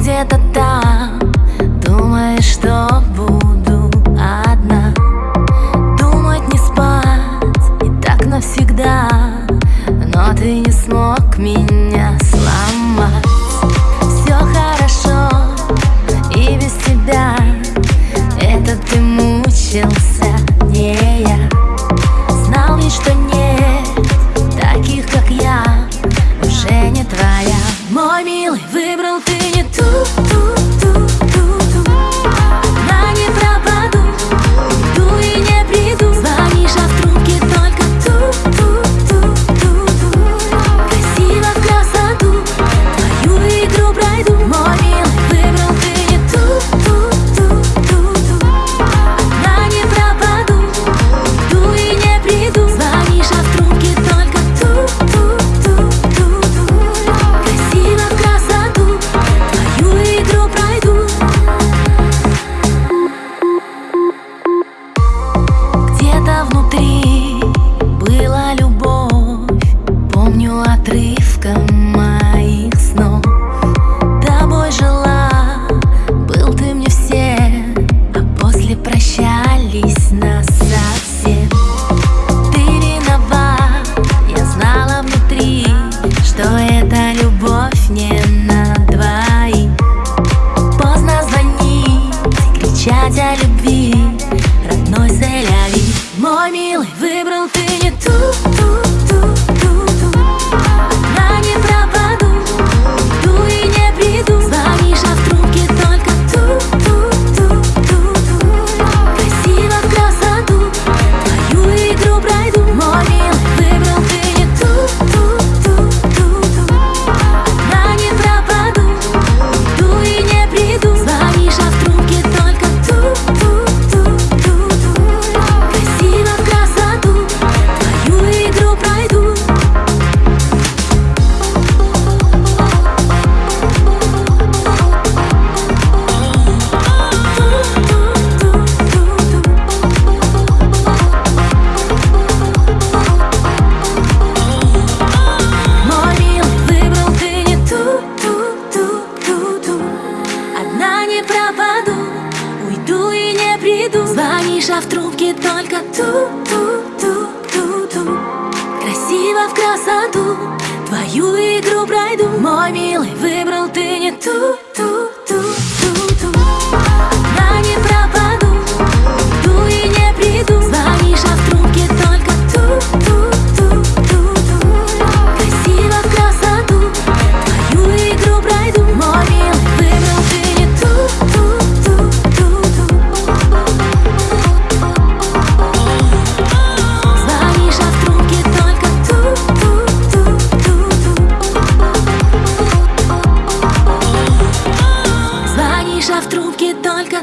где-то там. Думаешь, что буду одна. Думать не спать и так навсегда. Но ты не смог меня сломать. Все хорошо и без тебя. Это ты мучился, не я. Звонишь, а в трубке только ту-ту-ту-ту-ту. Красиво в красоту Твою игру пройду. Мой милый, выбрал ты не ту-ту Тиша в трубке только